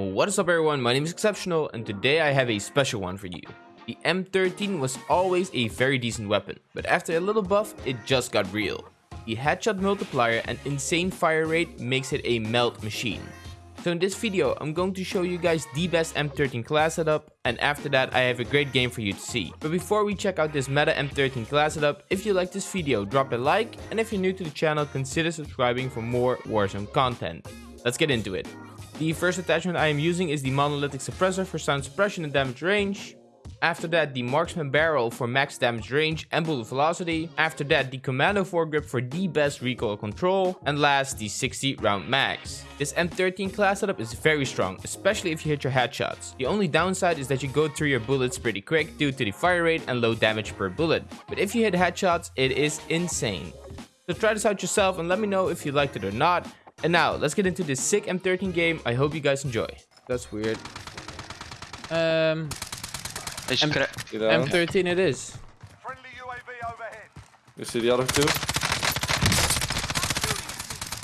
What is up everyone, my name is Exceptional and today I have a special one for you. The M13 was always a very decent weapon, but after a little buff, it just got real. The headshot multiplier and insane fire rate makes it a melt machine. So in this video, I'm going to show you guys the best M13 class setup, and after that I have a great game for you to see. But before we check out this meta M13 class setup, if you like this video, drop a like, and if you're new to the channel, consider subscribing for more Warzone content. Let's get into it. The first attachment I am using is the monolithic suppressor for sound suppression and damage range. After that, the marksman barrel for mags damage range and bullet velocity. After that, the commando foregrip for the best recoil control. And last, the 60 round max. This M13 class setup is very strong, especially if you hit your headshots. The only downside is that you go through your bullets pretty quick due to the fire rate and low damage per bullet. But if you hit headshots, it is insane. So try this out yourself and let me know if you liked it or not. And now, let's get into this sick M13 game. I hope you guys enjoy. That's weird. Um, Is M- cra- M13 it is. Friendly UAV overhead. You see the other two?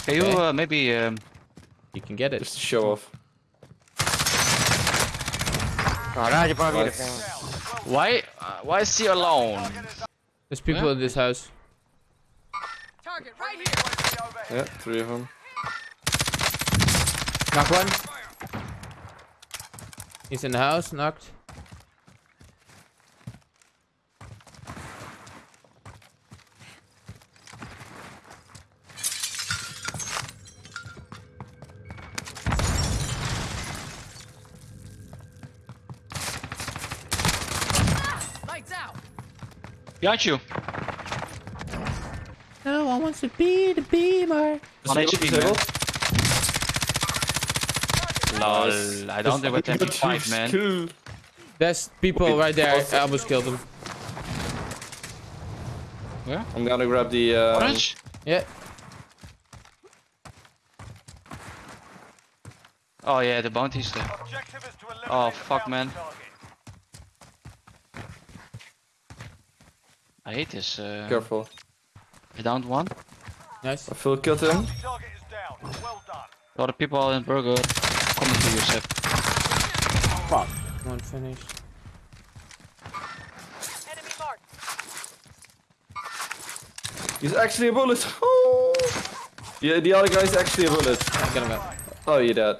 Can you uh, maybe um, You can get it. Just to show off. Caralho, bagulho. Nice. why uh, why is he alone? There's people Where? in this house. Target right here. Yeah, three of them. Knock one. He's in the house, knocked. Lights out. Behind you. Oh, no one wants to be the beamer. One HP, man. Disabled. Lol, I don't think with MP5, man. Kill. There's people Wait, right there. I almost killed them. Where? I'm gonna grab the. Uh, Orange? Yeah. Oh yeah, the bounty's there. Is to Oh, the fuck, man. target. I hate this. Uh, Careful. I downed one. Nice. I feel killed him. Bounty target is down. Well done. A lot of people in Burger coming to you, Seb. Fuck. One finished. Enemy marked. He's actually a bullet. Oh. Yeah, the other guy's actually a bullet. Get him out. Oh, you're dead.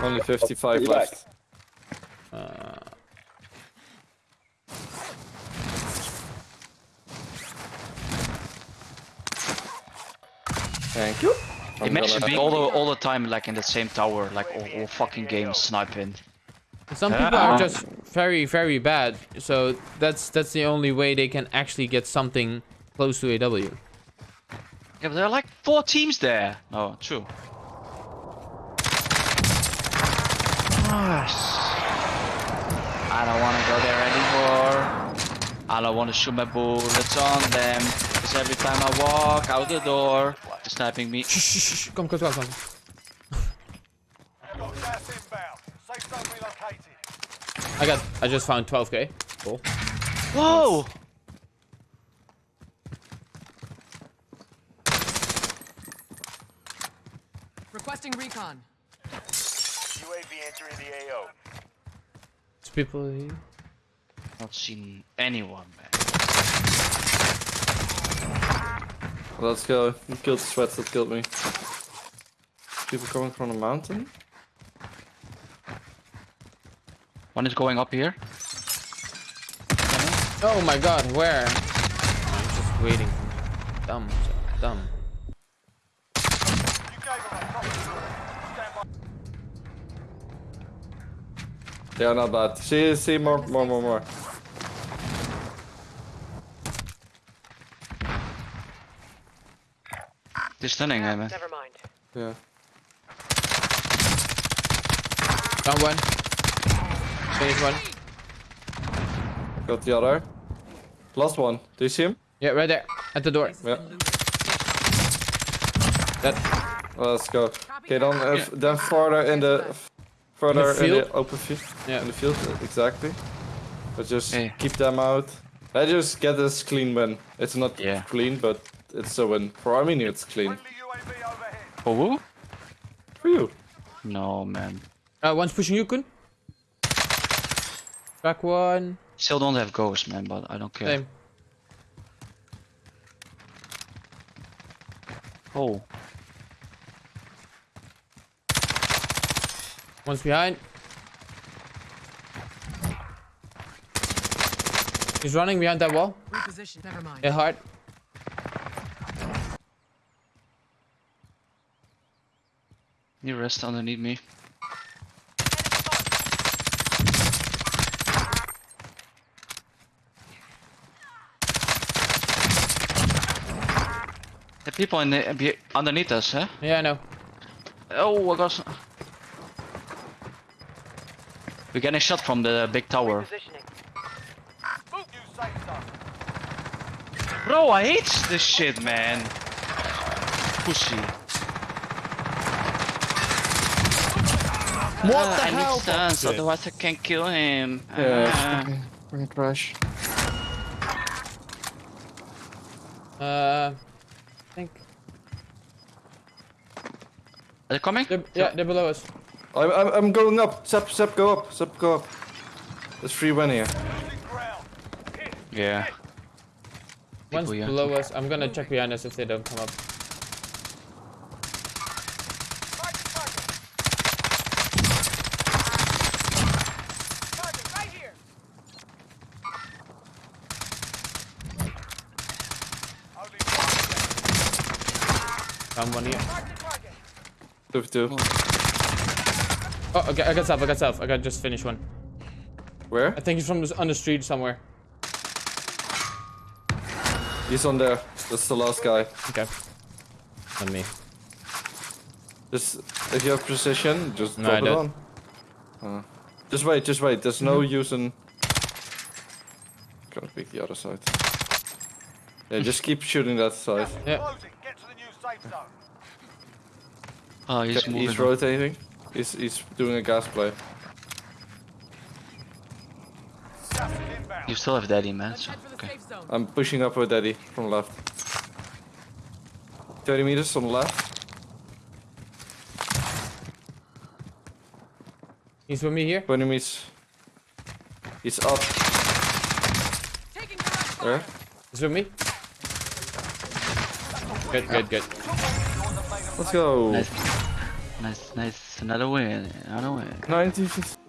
Only 55 left. Uh, Thank you. I'm Imagine being all the all the time like in the same tower, like all, all fucking game sniping. some people are just very, very bad. So that's that's the only way they can actually get something close to a W. Yeah, but there are like four teams there. Oh, true. I don't want to go there anymore. I don't want to shoot my bullets on them. Because every time I walk out the door, they're sniping me. Shh, shh, shh. Come, come, come, come. Got gas inbound. Safe zone relocated. I got. I just found 12k. Cool. Whoa! Requesting recon. UAV entering the AO. There's people here. Not seen anyone, man. Let's go. You killed the sweats that killed me. People coming from the mountain? One is going up here. Oh my god, where? I'm just waiting. Dumb, dumb. You gave them a proper Stand by. They are not bad. See, see more, more, more, more. They're stunning, eh, man. Never mind. Yeah. Down one. Finish one. Got the other. Last one. Do you see him? Yeah, right there. At the door. Yeah. That. Let's go. Okay, then uh, f- then further in the further in the, field? open field. Yeah. In the field, exactly. But just Yeah. keep them out. I just get this clean win. It's not Yeah. clean, but it's a win. For Armenia, it's clean. Friendly For who? For you. No, man. Uh, one's pushing you, Kun. Back one. Still don't have ghosts, man, but I don't care. Same. Oh, One's behind. He's running behind that wall. Reposition. Never mind. Yeah, hard. You rest underneath me. The people in the underneath us, huh? Yeah, I know. Oh, I got. s- We're getting shot from the big tower. Move you safe zone. Bro, I hate this shit, man. Pussy. What Ah, the I hell? need stance, otherwise I can't kill him. Yeah. Ah. okay. We're gonna crash. Uh, I think Are they coming? they're, yeah, they're below us. I'm, I'm, I'm going up. Sep, Sep, go up. Sep, go up. There's free win here. Losing ground. Hit. Yeah. One's below us. I'm gonna check behind us if they don't come up. Target, target. Target right here. Only here. Two, two. Oh, okay, I got self. I got self. I got just finished one. Where? I think he's from the, on the street somewhere. He's on there. That's the last guy. Okay. On me. Just if you have precision, just No, drop I it don't. on. Uh, just wait, just wait. There's no use in. Gonna pick the other side. Yeah, just keep shooting that side. Yeah. Safe zone. Oh, he's Okay, moving. he's rotating. He's he's doing a gas play. Gas is inbound. You still have daddy, man. So, head for the okay. I'm pushing up with Daddy from left. 30 meters on the left. He's with me here. 20 meters. He's up Taking fire. there. He's with me. Good, good, good. Let's go. Nice, nice, nice. Another win. Another win. 90, 50.